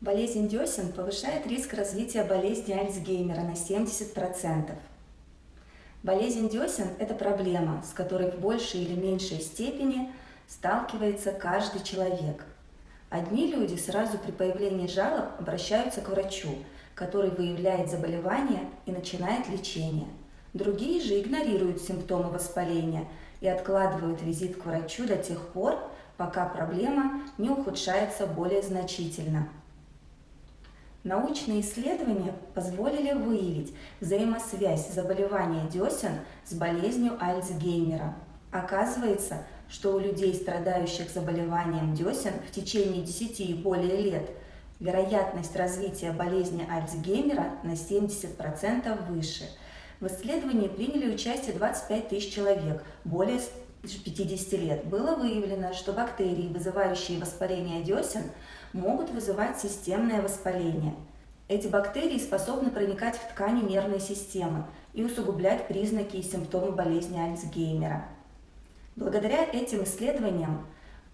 Болезнь десен повышает риск развития болезни Альцгеймера на 70%. Болезнь десен – это проблема, с которой в большей или меньшей степени сталкивается каждый человек. Одни люди сразу при появлении жалоб обращаются к врачу, который выявляет заболевание и начинает лечение. Другие же игнорируют симптомы воспаления и откладывают визит к врачу до тех пор, пока проблема не ухудшается более значительно. Научные исследования позволили выявить взаимосвязь заболевания десен с болезнью Альцгеймера. Оказывается, что у людей, страдающих заболеванием десен в течение 10 и более лет, вероятность развития болезни Альцгеймера на 70% выше. В исследовании приняли участие 25 тысяч человек, более 50 лет. Было выявлено, что бактерии, вызывающие воспаление десен, могут вызывать системное воспаление. Эти бактерии способны проникать в ткани нервной системы и усугублять признаки и симптомы болезни Альцгеймера. Благодаря этим исследованиям,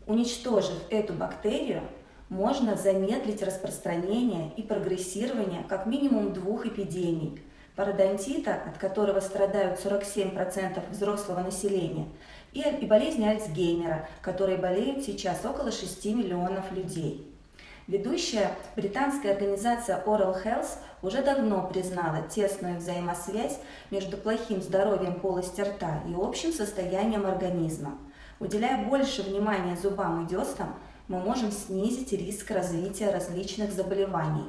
уничтожив эту бактерию, можно замедлить распространение и прогрессирование как минимум двух эпидемий – пародонтита, от которого страдают 47% взрослого населения, и болезни Альцгеймера, которой болеют сейчас около 6 миллионов людей. Ведущая британская организация Oral Health уже давно признала тесную взаимосвязь между плохим здоровьем полости рта и общим состоянием организма. Уделяя больше внимания зубам и деснам, мы можем снизить риск развития различных заболеваний.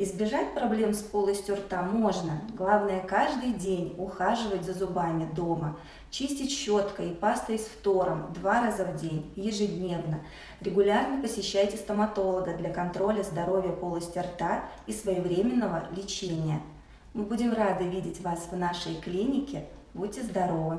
Избежать проблем с полостью рта можно. Главное каждый день ухаживать за зубами дома, чистить щеткой и пастой с фтором два раза в день, ежедневно. Регулярно посещайте стоматолога для контроля здоровья полости рта и своевременного лечения. Мы будем рады видеть вас в нашей клинике. Будьте здоровы!